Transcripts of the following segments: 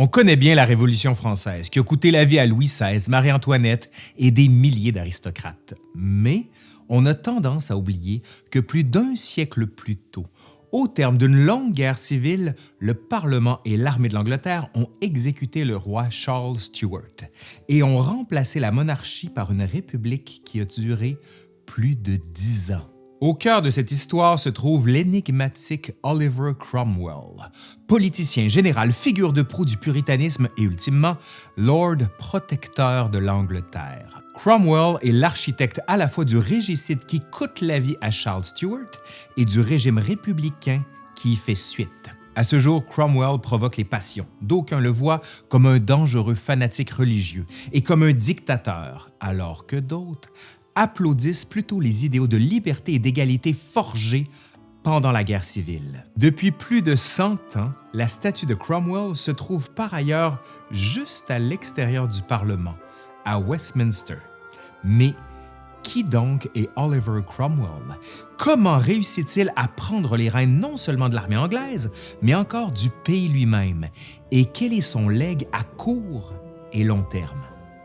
On connaît bien la Révolution française qui a coûté la vie à Louis XVI, Marie-Antoinette et des milliers d'aristocrates. Mais on a tendance à oublier que plus d'un siècle plus tôt, au terme d'une longue guerre civile, le Parlement et l'armée de l'Angleterre ont exécuté le roi Charles Stuart et ont remplacé la monarchie par une république qui a duré plus de dix ans. Au cœur de cette histoire se trouve l'énigmatique Oliver Cromwell, politicien général, figure de proue du puritanisme et ultimement Lord protecteur de l'Angleterre. Cromwell est l'architecte à la fois du régicide qui coûte la vie à Charles Stuart et du régime républicain qui y fait suite. À ce jour, Cromwell provoque les passions. D'aucuns le voient comme un dangereux fanatique religieux et comme un dictateur, alors que d'autres applaudissent plutôt les idéaux de liberté et d'égalité forgés pendant la guerre civile. Depuis plus de 100 ans, la statue de Cromwell se trouve par ailleurs juste à l'extérieur du Parlement, à Westminster. Mais qui donc est Oliver Cromwell? Comment réussit-il à prendre les rênes non seulement de l'armée anglaise, mais encore du pays lui-même? Et quel est son legs à court et long terme?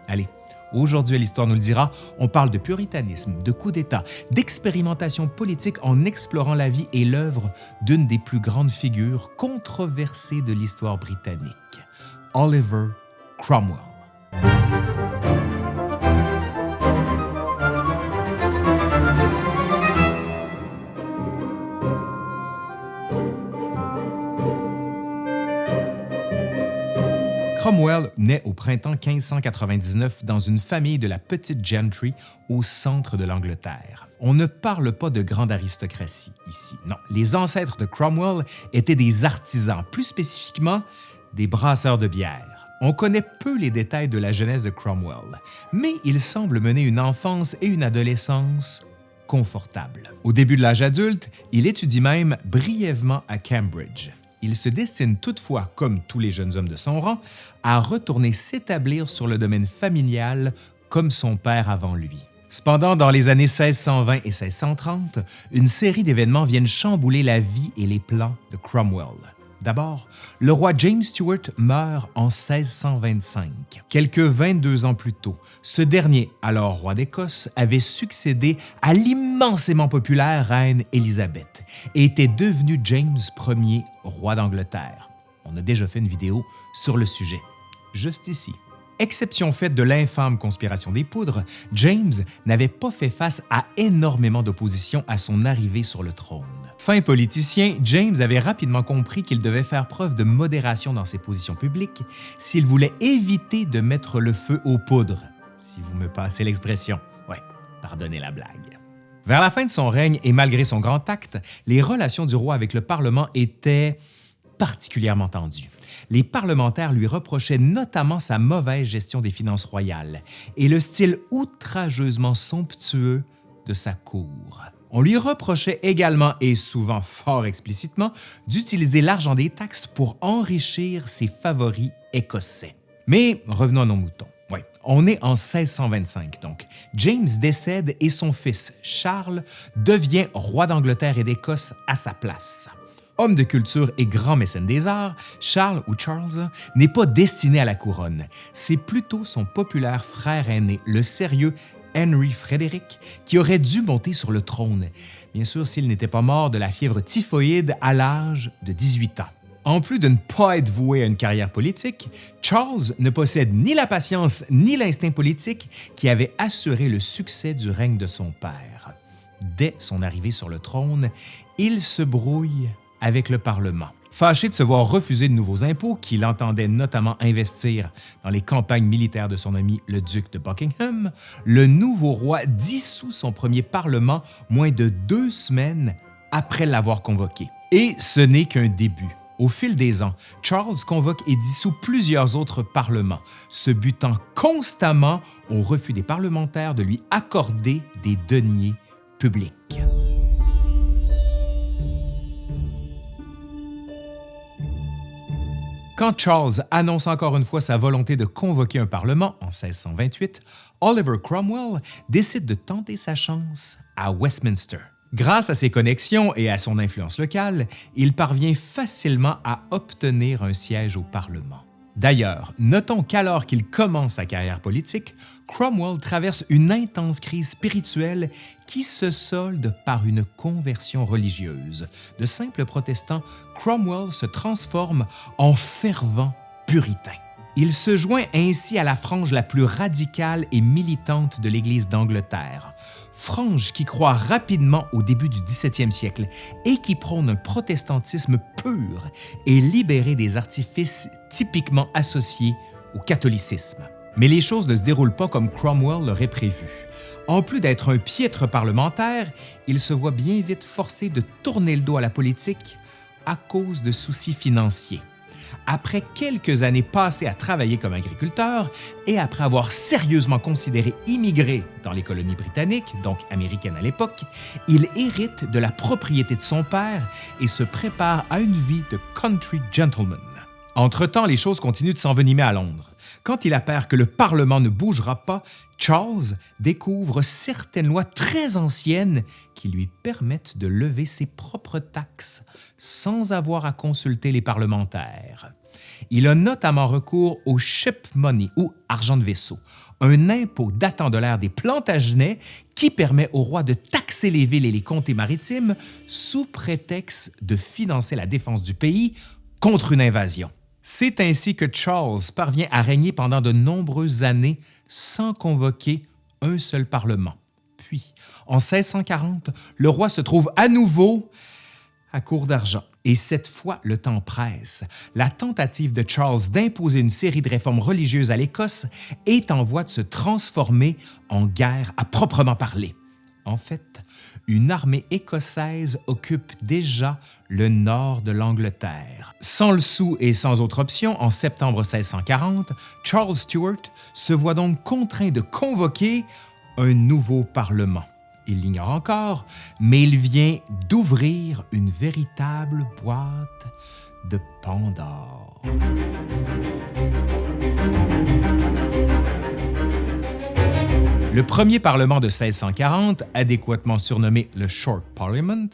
Allez, Aujourd'hui, l'Histoire nous le dira, on parle de puritanisme, de coup d'État, d'expérimentation politique en explorant la vie et l'œuvre d'une des plus grandes figures controversées de l'histoire britannique, Oliver Cromwell. Cromwell naît au printemps 1599 dans une famille de la petite gentry au centre de l'Angleterre. On ne parle pas de grande aristocratie ici, non. Les ancêtres de Cromwell étaient des artisans, plus spécifiquement des brasseurs de bière. On connaît peu les détails de la jeunesse de Cromwell, mais il semble mener une enfance et une adolescence confortables. Au début de l'âge adulte, il étudie même brièvement à Cambridge il se destine toutefois, comme tous les jeunes hommes de son rang, à retourner s'établir sur le domaine familial comme son père avant lui. Cependant, dans les années 1620 et 1630, une série d'événements viennent chambouler la vie et les plans de Cromwell. D'abord, le roi James Stuart meurt en 1625. Quelques 22 ans plus tôt, ce dernier, alors roi d'Écosse, avait succédé à l'immensément populaire reine Élisabeth et était devenu James Ier, roi d'Angleterre. On a déjà fait une vidéo sur le sujet, juste ici. Exception faite de l'infâme conspiration des poudres, James n'avait pas fait face à énormément d'opposition à son arrivée sur le trône. Fin politicien, James avait rapidement compris qu'il devait faire preuve de modération dans ses positions publiques s'il voulait éviter de mettre le feu aux poudres, si vous me passez l'expression. Ouais, pardonnez la blague. Vers la fin de son règne et malgré son grand acte, les relations du roi avec le Parlement étaient particulièrement tendues les parlementaires lui reprochaient notamment sa mauvaise gestion des finances royales et le style outrageusement somptueux de sa cour. On lui reprochait également, et souvent fort explicitement, d'utiliser l'argent des taxes pour enrichir ses favoris écossais. Mais revenons à nos moutons. On est en 1625 donc. James décède et son fils, Charles, devient roi d'Angleterre et d'Écosse à sa place. Homme de culture et grand mécène des arts, Charles ou Charles n'est pas destiné à la couronne. C'est plutôt son populaire frère aîné, le sérieux Henry Frédéric, qui aurait dû monter sur le trône, bien sûr s'il n'était pas mort de la fièvre typhoïde à l'âge de 18 ans. En plus de ne pas être voué à une carrière politique, Charles ne possède ni la patience ni l'instinct politique qui avait assuré le succès du règne de son père. Dès son arrivée sur le trône, il se brouille avec le Parlement. Fâché de se voir refuser de nouveaux impôts qu'il entendait notamment investir dans les campagnes militaires de son ami le duc de Buckingham, le nouveau roi dissout son premier Parlement moins de deux semaines après l'avoir convoqué. Et ce n'est qu'un début. Au fil des ans, Charles convoque et dissout plusieurs autres parlements, se butant constamment au refus des parlementaires de lui accorder des deniers publics. Quand Charles annonce encore une fois sa volonté de convoquer un Parlement en 1628, Oliver Cromwell décide de tenter sa chance à Westminster. Grâce à ses connexions et à son influence locale, il parvient facilement à obtenir un siège au Parlement. D'ailleurs, notons qu'alors qu'il commence sa carrière politique, Cromwell traverse une intense crise spirituelle qui se solde par une conversion religieuse. De simple protestant, Cromwell se transforme en fervent puritain. Il se joint ainsi à la frange la plus radicale et militante de l'Église d'Angleterre, frange qui croit rapidement au début du 17e siècle et qui prône un protestantisme pur et libéré des artifices typiquement associés au catholicisme. Mais les choses ne se déroulent pas comme Cromwell l'aurait prévu. En plus d'être un piètre parlementaire, il se voit bien vite forcé de tourner le dos à la politique à cause de soucis financiers après quelques années passées à travailler comme agriculteur et après avoir sérieusement considéré immigrer dans les colonies britanniques, donc américaines à l'époque, il hérite de la propriété de son père et se prépare à une vie de country gentleman. Entre-temps, les choses continuent de s'envenimer à Londres. Quand il appert que le Parlement ne bougera pas, Charles découvre certaines lois très anciennes qui lui permettent de lever ses propres taxes sans avoir à consulter les parlementaires. Il a notamment recours au ship money ou argent de vaisseau, un impôt datant de l'ère des Plantagenets qui permet au roi de taxer les villes et les comtés maritimes sous prétexte de financer la défense du pays contre une invasion. C'est ainsi que Charles parvient à régner pendant de nombreuses années sans convoquer un seul parlement. Puis, en 1640, le roi se trouve à nouveau à court d'argent. Et cette fois, le temps presse. La tentative de Charles d'imposer une série de réformes religieuses à l'Écosse est en voie de se transformer en guerre à proprement parler. En fait, une armée écossaise occupe déjà le nord de l'Angleterre. Sans le sou et sans autre option, en septembre 1640, Charles Stuart se voit donc contraint de convoquer un nouveau Parlement. Il l'ignore encore, mais il vient d'ouvrir une véritable boîte de Pandore. Le premier Parlement de 1640, adéquatement surnommé le Short Parliament,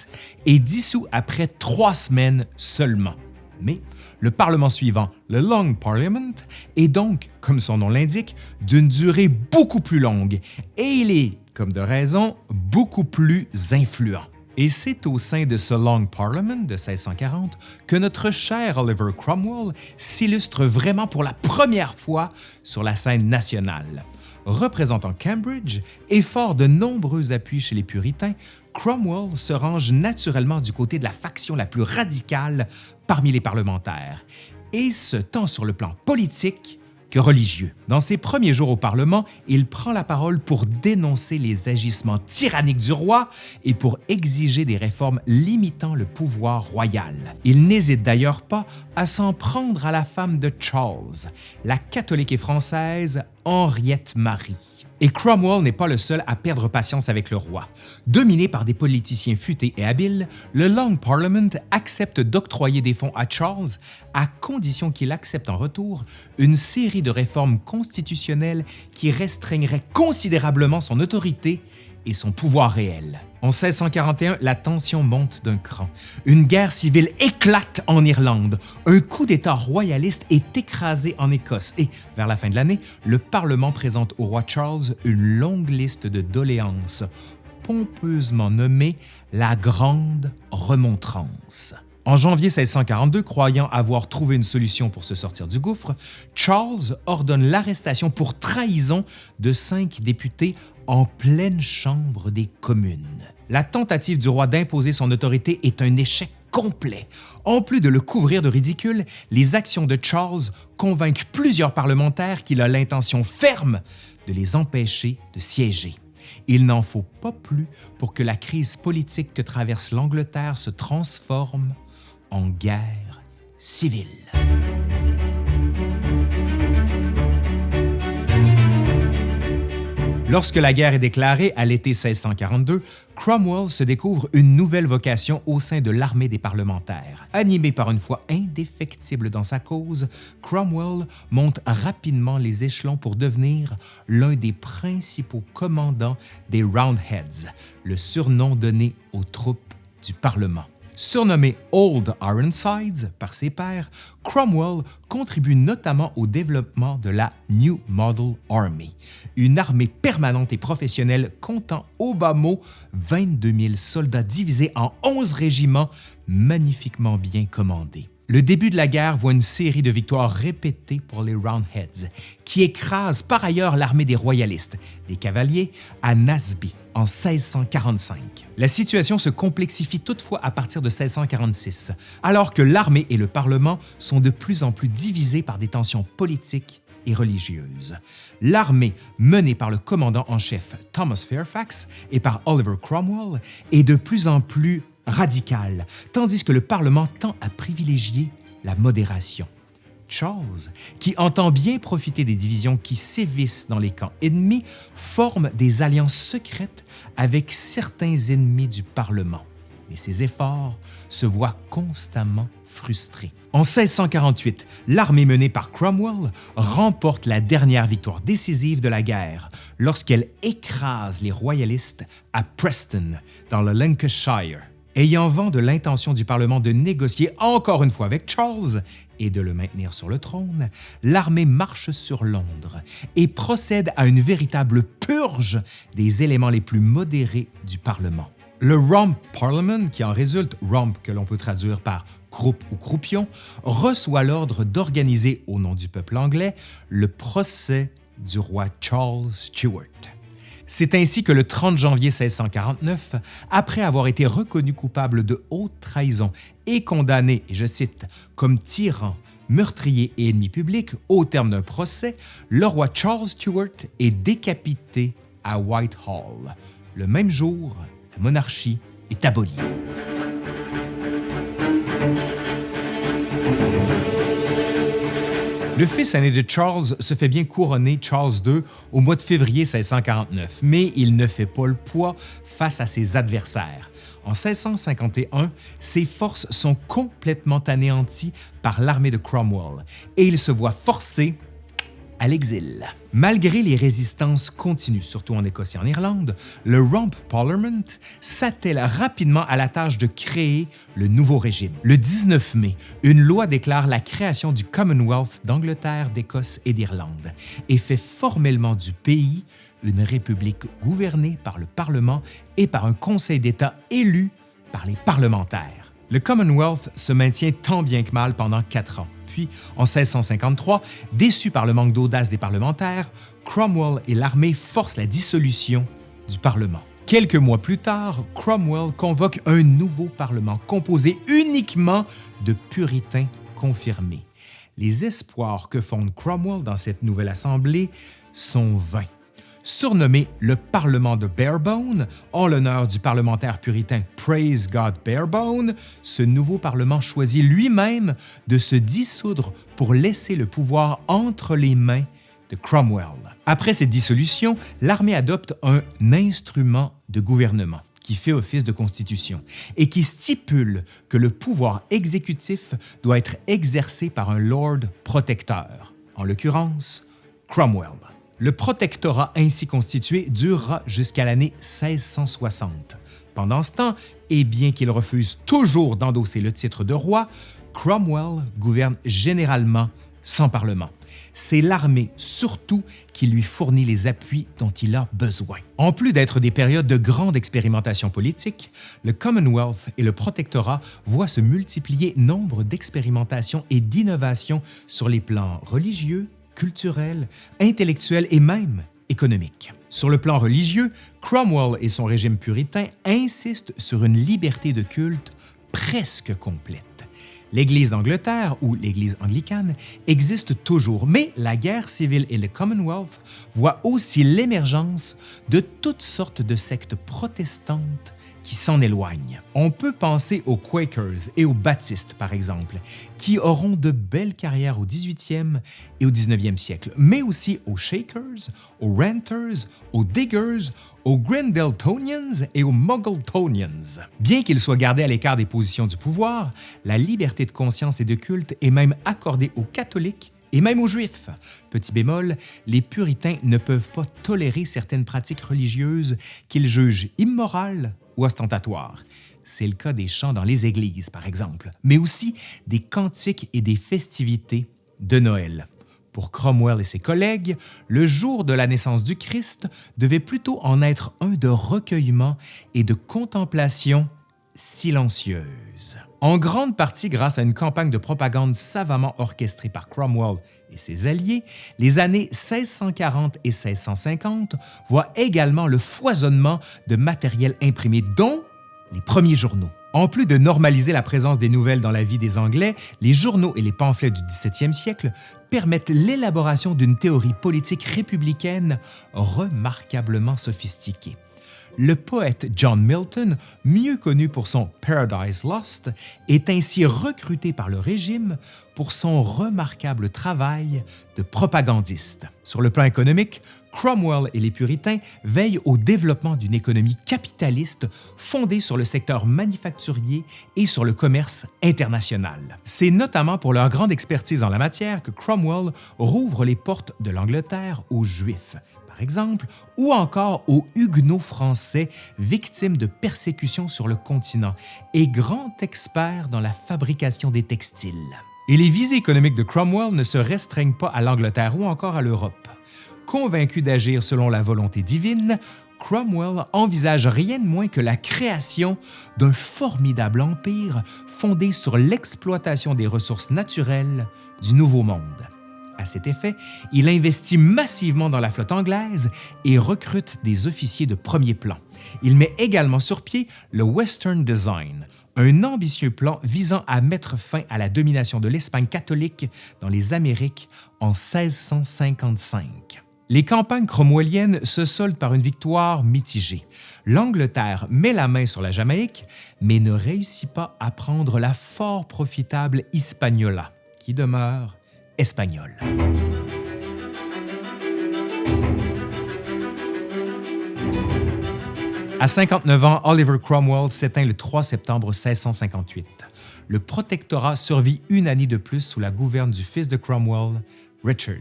est dissous après trois semaines seulement. Mais le Parlement suivant, le Long Parliament, est donc, comme son nom l'indique, d'une durée beaucoup plus longue et il est, comme de raison, beaucoup plus influent. Et c'est au sein de ce Long Parliament de 1640 que notre cher Oliver Cromwell s'illustre vraiment pour la première fois sur la scène nationale. Représentant Cambridge et fort de nombreux appuis chez les puritains, Cromwell se range naturellement du côté de la faction la plus radicale parmi les parlementaires, et ce tant sur le plan politique que religieux. Dans ses premiers jours au Parlement, il prend la parole pour dénoncer les agissements tyranniques du roi et pour exiger des réformes limitant le pouvoir royal. Il n'hésite d'ailleurs pas à s'en prendre à la femme de Charles, la catholique et française Henriette Marie. Et Cromwell n'est pas le seul à perdre patience avec le roi. Dominé par des politiciens futés et habiles, le Long Parliament accepte d'octroyer des fonds à Charles à condition qu'il accepte en retour une série de réformes constitutionnelles qui restreigneraient considérablement son autorité et son pouvoir réel. En 1641, la tension monte d'un cran. Une guerre civile éclate en Irlande. Un coup d'État royaliste est écrasé en Écosse et, vers la fin de l'année, le Parlement présente au roi Charles une longue liste de doléances, pompeusement nommée la Grande Remontrance. En janvier 1642, croyant avoir trouvé une solution pour se sortir du gouffre, Charles ordonne l'arrestation pour trahison de cinq députés en pleine chambre des communes. La tentative du roi d'imposer son autorité est un échec complet. En plus de le couvrir de ridicule, les actions de Charles convainquent plusieurs parlementaires qu'il a l'intention ferme de les empêcher de siéger. Il n'en faut pas plus pour que la crise politique que traverse l'Angleterre se transforme en guerre civile. Lorsque la guerre est déclarée à l'été 1642, Cromwell se découvre une nouvelle vocation au sein de l'armée des parlementaires. Animé par une foi indéfectible dans sa cause, Cromwell monte rapidement les échelons pour devenir l'un des principaux commandants des Roundheads, le surnom donné aux troupes du Parlement. Surnommé Old Ironsides par ses pairs, Cromwell contribue notamment au développement de la New Model Army, une armée permanente et professionnelle comptant au bas mot 22 000 soldats divisés en 11 régiments magnifiquement bien commandés. Le début de la guerre voit une série de victoires répétées pour les Roundheads, qui écrasent par ailleurs l'armée des royalistes, les cavaliers, à Naseby en 1645. La situation se complexifie toutefois à partir de 1646, alors que l'armée et le Parlement sont de plus en plus divisés par des tensions politiques et religieuses. L'armée, menée par le commandant en chef Thomas Fairfax et par Oliver Cromwell, est de plus en plus radical, tandis que le Parlement tend à privilégier la modération. Charles, qui entend bien profiter des divisions qui sévissent dans les camps ennemis, forme des alliances secrètes avec certains ennemis du Parlement. Mais ses efforts se voient constamment frustrés. En 1648, l'armée menée par Cromwell remporte la dernière victoire décisive de la guerre lorsqu'elle écrase les royalistes à Preston, dans le Lancashire. Ayant vent de l'intention du Parlement de négocier encore une fois avec Charles et de le maintenir sur le trône, l'armée marche sur Londres et procède à une véritable purge des éléments les plus modérés du Parlement. Le Rump Parliament, qui en résulte Rump que l'on peut traduire par croupe ou croupion, reçoit l'ordre d'organiser au nom du peuple anglais le procès du roi Charles Stuart. C'est ainsi que le 30 janvier 1649, après avoir été reconnu coupable de haute trahison et condamné, et je cite, comme tyran, meurtrier et ennemi public au terme d'un procès, le roi Charles Stuart est décapité à Whitehall. Le même jour, la monarchie est abolie. Le fils aîné de Charles se fait bien couronner Charles II au mois de février 1649, mais il ne fait pas le poids face à ses adversaires. En 1651, ses forces sont complètement anéanties par l'armée de Cromwell et il se voit forcé à l'exil. Malgré les résistances continues, surtout en Écosse et en Irlande, le Rump Parliament s'attelle rapidement à la tâche de créer le nouveau régime. Le 19 mai, une loi déclare la création du Commonwealth d'Angleterre, d'Écosse et d'Irlande et fait formellement du pays une république gouvernée par le Parlement et par un Conseil d'État élu par les parlementaires. Le Commonwealth se maintient tant bien que mal pendant quatre ans en 1653, déçu par le manque d'audace des parlementaires, Cromwell et l'armée forcent la dissolution du Parlement. Quelques mois plus tard, Cromwell convoque un nouveau Parlement composé uniquement de puritains confirmés. Les espoirs que fonde Cromwell dans cette nouvelle assemblée sont vains surnommé le Parlement de Barebone, en l'honneur du parlementaire puritain Praise God Barebone, ce nouveau Parlement choisit lui-même de se dissoudre pour laisser le pouvoir entre les mains de Cromwell. Après cette dissolution, l'armée adopte un instrument de gouvernement qui fait office de constitution et qui stipule que le pouvoir exécutif doit être exercé par un lord protecteur, en l'occurrence Cromwell. Le protectorat ainsi constitué durera jusqu'à l'année 1660. Pendant ce temps, et bien qu'il refuse toujours d'endosser le titre de roi, Cromwell gouverne généralement sans parlement. C'est l'armée surtout qui lui fournit les appuis dont il a besoin. En plus d'être des périodes de grande expérimentation politique, le Commonwealth et le protectorat voient se multiplier nombre d'expérimentations et d'innovations sur les plans religieux, culturel, intellectuel et même économique. Sur le plan religieux, Cromwell et son régime puritain insistent sur une liberté de culte presque complète. L'Église d'Angleterre, ou l'Église anglicane, existe toujours, mais la guerre civile et le Commonwealth voient aussi l'émergence de toutes sortes de sectes protestantes qui s'en éloignent. On peut penser aux Quakers et aux Baptistes, par exemple, qui auront de belles carrières au 18e et au 19e siècle, mais aussi aux Shakers, aux Renters, aux Diggers, aux Grendeltonians et aux Muggletonians. Bien qu'ils soient gardés à l'écart des positions du pouvoir, la liberté de conscience et de culte est même accordée aux catholiques et même aux Juifs. Petit bémol, les puritains ne peuvent pas tolérer certaines pratiques religieuses qu'ils jugent immorales ostentatoire. C'est le cas des chants dans les églises, par exemple, mais aussi des cantiques et des festivités de Noël. Pour Cromwell et ses collègues, le jour de la naissance du Christ devait plutôt en être un de recueillement et de contemplation silencieuse. En grande partie grâce à une campagne de propagande savamment orchestrée par Cromwell et ses alliés, les années 1640 et 1650 voient également le foisonnement de matériel imprimé, dont les premiers journaux. En plus de normaliser la présence des nouvelles dans la vie des Anglais, les journaux et les pamphlets du 17e siècle permettent l'élaboration d'une théorie politique républicaine remarquablement sophistiquée. Le poète John Milton, mieux connu pour son Paradise Lost, est ainsi recruté par le régime pour son remarquable travail de propagandiste. Sur le plan économique, Cromwell et les puritains veillent au développement d'une économie capitaliste fondée sur le secteur manufacturier et sur le commerce international. C'est notamment pour leur grande expertise en la matière que Cromwell rouvre les portes de l'Angleterre aux Juifs, par exemple, ou encore aux Huguenots français victimes de persécutions sur le continent et grand expert dans la fabrication des textiles. Et les visées économiques de Cromwell ne se restreignent pas à l'Angleterre ou encore à l'Europe. Convaincu d'agir selon la volonté divine, Cromwell envisage rien de moins que la création d'un formidable empire fondé sur l'exploitation des ressources naturelles du Nouveau Monde. À cet effet, il investit massivement dans la flotte anglaise et recrute des officiers de premier plan. Il met également sur pied le Western Design, un ambitieux plan visant à mettre fin à la domination de l'Espagne catholique dans les Amériques en 1655. Les campagnes cromwelliennes se soldent par une victoire mitigée. L'Angleterre met la main sur la Jamaïque, mais ne réussit pas à prendre la fort profitable Hispaniola, qui demeure espagnole. À 59 ans, Oliver Cromwell s'éteint le 3 septembre 1658. Le protectorat survit une année de plus sous la gouverne du fils de Cromwell, Richard.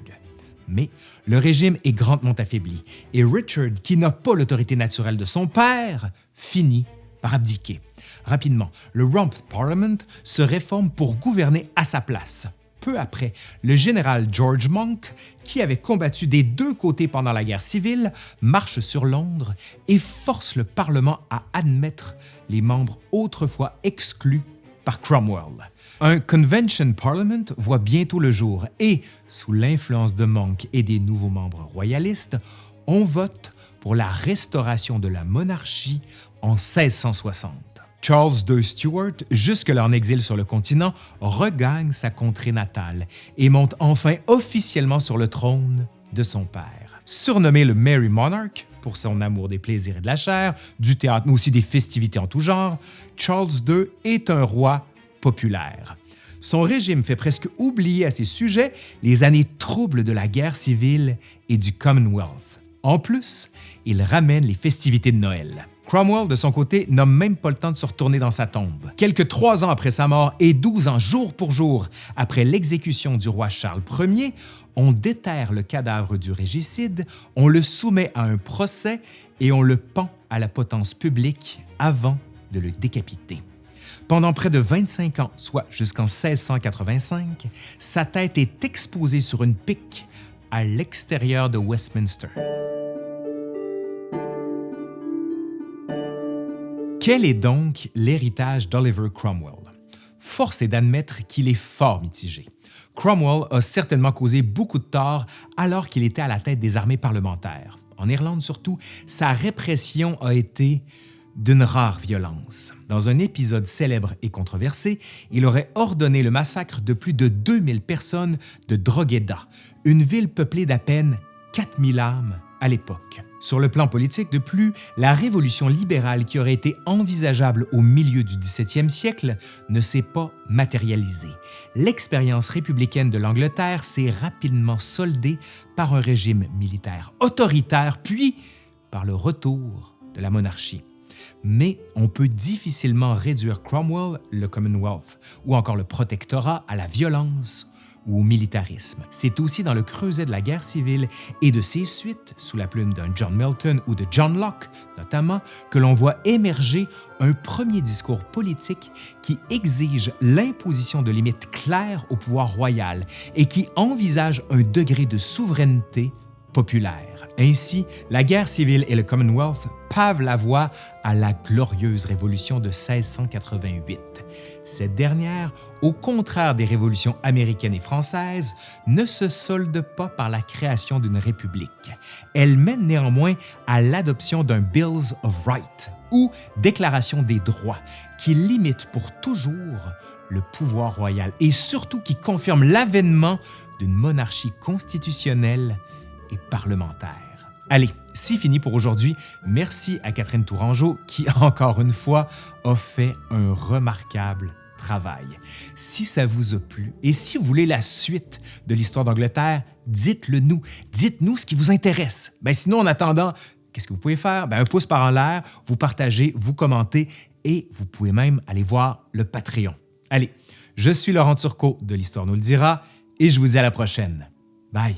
Mais le régime est grandement affaibli et Richard, qui n'a pas l'autorité naturelle de son père, finit par abdiquer. Rapidement, le Rump Parliament se réforme pour gouverner à sa place. Peu après, le général George Monk, qui avait combattu des deux côtés pendant la guerre civile, marche sur Londres et force le Parlement à admettre les membres autrefois exclus par Cromwell. Un Convention Parliament voit bientôt le jour et, sous l'influence de Monk et des nouveaux membres royalistes, on vote pour la restauration de la monarchie en 1660. Charles II Stuart, jusque-là en exil sur le continent, regagne sa contrée natale et monte enfin officiellement sur le trône de son père. Surnommé le Merry Monarch pour son amour des plaisirs et de la chair, du théâtre mais aussi des festivités en tout genre, Charles II est un roi populaire. Son régime fait presque oublier à ses sujets les années troubles de la guerre civile et du Commonwealth. En plus, il ramène les festivités de Noël. Cromwell, de son côté, n'a même pas le temps de se retourner dans sa tombe. Quelques trois ans après sa mort et douze ans jour pour jour après l'exécution du roi Charles Ier, on déterre le cadavre du régicide, on le soumet à un procès et on le pend à la potence publique avant de le décapiter. Pendant près de 25 ans, soit jusqu'en 1685, sa tête est exposée sur une pique à l'extérieur de Westminster. Quel est donc l'héritage d'Oliver Cromwell? Force est d'admettre qu'il est fort mitigé. Cromwell a certainement causé beaucoup de tort alors qu'il était à la tête des armées parlementaires. En Irlande surtout, sa répression a été d'une rare violence. Dans un épisode célèbre et controversé, il aurait ordonné le massacre de plus de 2000 personnes de Drogheda, une ville peuplée d'à peine 4000 âmes à l'époque. Sur le plan politique, de plus, la révolution libérale qui aurait été envisageable au milieu du 17e siècle ne s'est pas matérialisée. L'expérience républicaine de l'Angleterre s'est rapidement soldée par un régime militaire autoritaire, puis par le retour de la monarchie mais on peut difficilement réduire Cromwell, le Commonwealth ou encore le protectorat à la violence ou au militarisme. C'est aussi dans le creuset de la guerre civile et de ses suites, sous la plume d'un John Milton ou de John Locke notamment, que l'on voit émerger un premier discours politique qui exige l'imposition de limites claires au pouvoir royal et qui envisage un degré de souveraineté populaire. Ainsi, la guerre civile et le Commonwealth pavent la voie à la glorieuse révolution de 1688. Cette dernière, au contraire des révolutions américaines et françaises, ne se solde pas par la création d'une république. Elle mène néanmoins à l'adoption d'un Bills of Rights, ou Déclaration des droits, qui limite pour toujours le pouvoir royal et surtout qui confirme l'avènement d'une monarchie constitutionnelle et parlementaire. Allez, c'est fini pour aujourd'hui. Merci à Catherine Tourangeau qui, encore une fois, a fait un remarquable travail. Si ça vous a plu et si vous voulez la suite de l'histoire d'Angleterre, dites-le nous. Dites-nous ce qui vous intéresse. Ben sinon, en attendant, qu'est-ce que vous pouvez faire? Ben un pouce par en l'air, vous partagez, vous commentez et vous pouvez même aller voir le Patreon. Allez, je suis Laurent Turcot de l'Histoire nous le dira et je vous dis à la prochaine. Bye!